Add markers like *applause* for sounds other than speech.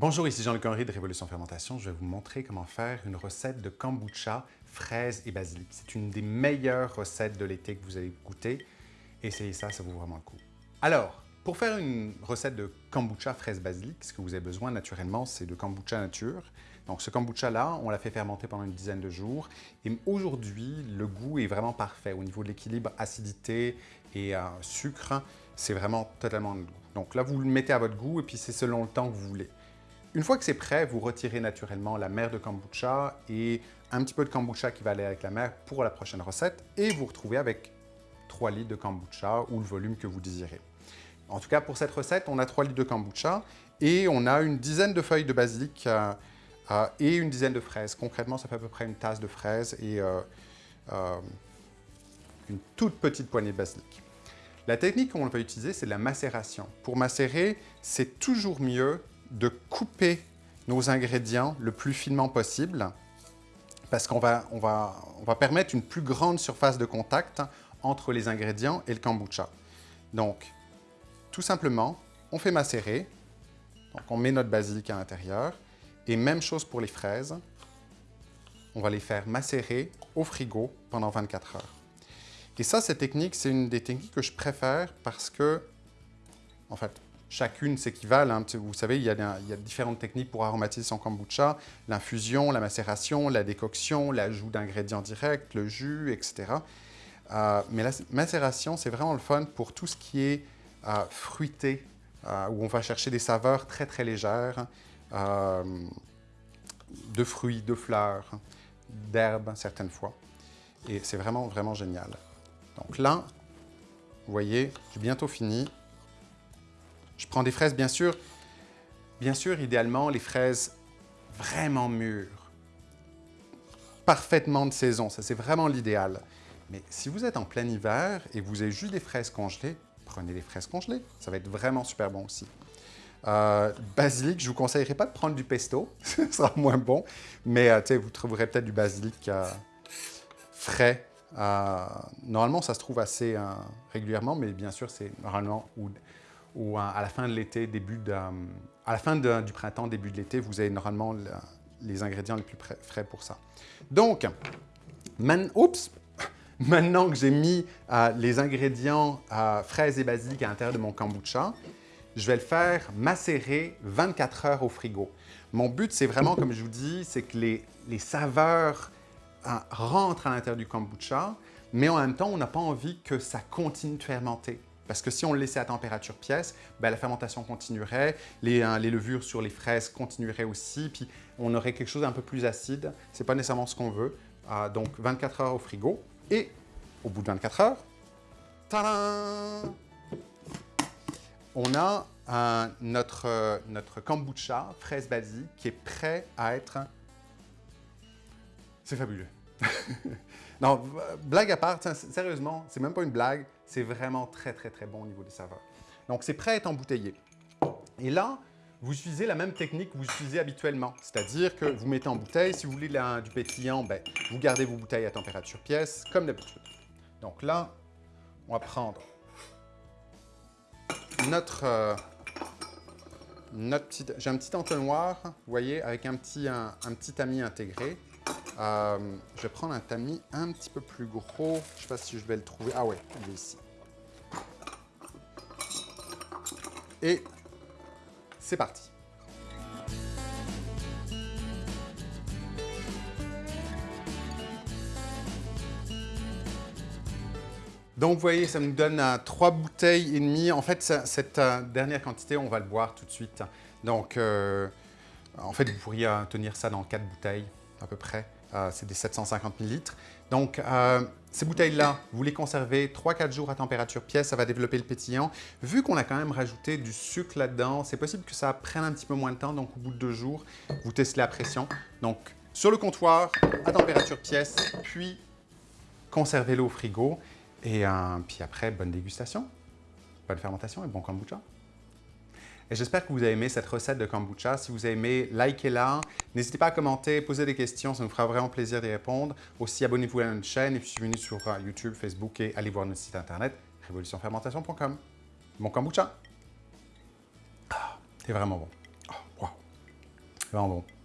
Bonjour, ici Jean-Luc Henry de Révolution Fermentation. Je vais vous montrer comment faire une recette de kombucha, fraises et basilic. C'est une des meilleures recettes de l'été que vous allez goûter. Essayez ça, ça vaut vraiment le coup. Alors, pour faire une recette de kombucha, fraises, basilic, ce que vous avez besoin naturellement, c'est de kombucha nature. Donc ce kombucha-là, on l'a fait fermenter pendant une dizaine de jours. Et aujourd'hui, le goût est vraiment parfait. Au niveau de l'équilibre acidité et euh, sucre, c'est vraiment totalement le goût. Donc là, vous le mettez à votre goût et puis c'est selon le temps que vous voulez. Une fois que c'est prêt, vous retirez naturellement la mer de kombucha et un petit peu de kombucha qui va aller avec la mer pour la prochaine recette et vous retrouvez avec 3 litres de kombucha ou le volume que vous désirez. En tout cas, pour cette recette, on a 3 litres de kombucha et on a une dizaine de feuilles de basilic euh, euh, et une dizaine de fraises. Concrètement, ça fait à peu près une tasse de fraises et euh, une toute petite poignée de basilic. La technique qu'on va utiliser, c'est la macération. Pour macérer, c'est toujours mieux de couper nos ingrédients le plus finement possible parce qu'on va, permettre une plus grande surface de contact entre les ingrédients et le kombucha. Donc, tout simplement, on fait macérer. Donc, on met notre basilic à l'intérieur. Et même chose pour les fraises. On va les faire macérer au frigo pendant 24 heures. Et ça, cette technique, c'est une des techniques que je préfère parce que, en fait, chacune s'équivalent. Hein. Vous savez, il y, a, différentes techniques pour aromatiser son kombucha. L'infusion, la macération, la décoction, l'ajout d'ingrédients directs, le jus, etc. Euh, mais la macération, c'est vraiment le fun pour tout ce qui est euh, fruité, euh, où on va chercher des saveurs très très légères, de fruits, de fleurs, d'herbes certaines fois. Et c'est vraiment vraiment génial. Donc là, vous voyez, j'ai bientôt fini. Prends des fraises, bien sûr, bien sûr, idéalement, les fraises vraiment mûres, parfaitement de saison, ça c'est vraiment l'idéal. Mais si vous êtes en plein hiver et vous avez juste des fraises congelées, prenez des fraises congelées, ça va être vraiment super bon aussi. Euh, basilic, je ne vous conseillerais pas de prendre du pesto, *laughs* ce sera moins bon, mais euh, vous trouverez peut-être du basilic euh, frais. normalement, ça se trouve assez régulièrement, mais bien sûr, c'est normalement ou à la fin de l'été, début de, à la fin du printemps, début de l'été, vous avez normalement les ingrédients les plus frais pour ça. Donc, oups, *laughs* maintenant que j'ai mis euh, les ingrédients euh, fraises et basilic à l'intérieur de mon kombucha, je vais le faire macérer 24 heures au frigo. Mon but, c'est vraiment, comme je vous dis, c'est que les, les saveurs euh, rentrent à l'intérieur du kombucha, mais en même temps, on n'a pas envie que ça continue de fermenter. Parce que si on le laissait à température pièce, ben, la fermentation continuerait, les, hein, les, levures sur les fraises continueraient aussi, puis on aurait quelque chose d'un peu plus acide. Ce n'est pas nécessairement ce qu'on veut. Euh, donc 24 heures au frigo. Et au bout de 24 heures, On a notre, euh, notre kombucha fraise basique qui est prêt à être... C'est fabuleux. Non, blague à part, sérieusement, c'est même pas une blague, c'est vraiment très très très bon au niveau des saveurs. Donc c'est prêt à être embouteillé. Et là, vous utilisez la même technique que vous utilisez habituellement, c'est-à-dire que vous mettez en bouteille, si vous voulez du pétillant, ben, vous gardez vos bouteilles à température pièce, comme d'habitude. Donc là, on va prendre notre, euh, notre petit... J'ai un petit entonnoir, vous voyez, avec un petit, un petit tamis intégré. Euh, je vais prendre un tamis un petit peu plus gros. Je ne sais pas si je vais le trouver. Ah ouais, il est ici. Et c'est parti. Donc, vous voyez, ça nous donne euh, trois bouteilles et demie. En fait, cette euh, dernière quantité, on va le boire tout de suite. Donc, en fait, vous pourriez tenir ça dans quatre bouteilles, à peu près. Euh, c'est des 750 ml. Donc, euh, ces bouteilles-là, vous les conservez 3-4 jours à température pièce, ça va développer le pétillant. Vu qu'on a quand même rajouté du sucre là-dedans, c'est possible que ça prenne un petit peu moins de temps, donc au bout de deux jours, vous testez la pression. Donc, sur le comptoir, à température pièce, puis conservez-le au frigo. Et euh, puis après, bonne dégustation, bonne fermentation et bon kombucha. Et j'espère que vous avez aimé cette recette de kombucha. Si vous avez aimé, likez-la. N'hésitez pas à commenter, poser des questions, ça nous fera vraiment plaisir d'y répondre. Aussi, abonnez-vous à notre chaîne et suivez-nous sur euh, YouTube, Facebook et allez voir notre site internet révolutionfermentation.com. Bon kombucha! Ah, c'est vraiment bon. Oh, wow. Vraiment bon.